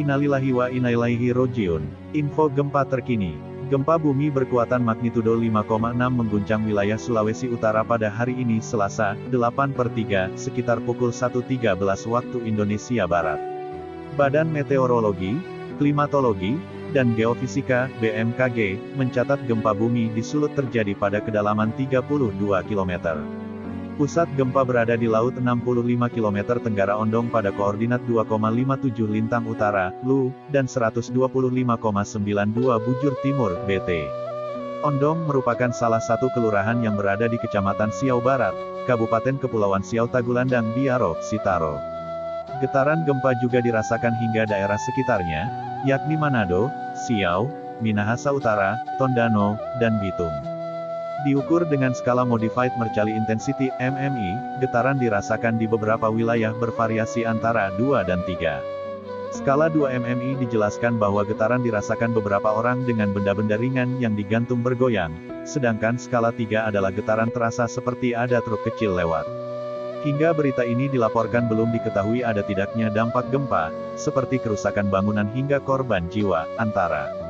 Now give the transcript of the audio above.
Innalillahi wa inna ilaihi rojiun. Info gempa terkini. Gempa bumi berkekuatan magnitudo 5,6 mengguncang wilayah Sulawesi Utara pada hari ini Selasa, 8 per 3, sekitar pukul 1.13 waktu Indonesia Barat. Badan Meteorologi, Klimatologi, dan Geofisika, BMKG, mencatat gempa bumi di Sulut terjadi pada kedalaman 32 km. Pusat gempa berada di Laut 65 km Tenggara Ondong pada koordinat 2,57 Lintang Utara, LU, dan 125,92 Bujur Timur, BT. Ondong merupakan salah satu kelurahan yang berada di Kecamatan Siau Barat, Kabupaten Kepulauan Siau Tagulandang Biaro, Sitaro. Getaran gempa juga dirasakan hingga daerah sekitarnya, yakni Manado, Siau, Minahasa Utara, Tondano, dan Bitung. Diukur dengan skala Modified Mercalli Intensity, MMI, getaran dirasakan di beberapa wilayah bervariasi antara 2 dan 3. Skala 2 MMI dijelaskan bahwa getaran dirasakan beberapa orang dengan benda-benda ringan yang digantung bergoyang, sedangkan skala 3 adalah getaran terasa seperti ada truk kecil lewat. Hingga berita ini dilaporkan belum diketahui ada tidaknya dampak gempa, seperti kerusakan bangunan hingga korban jiwa, antara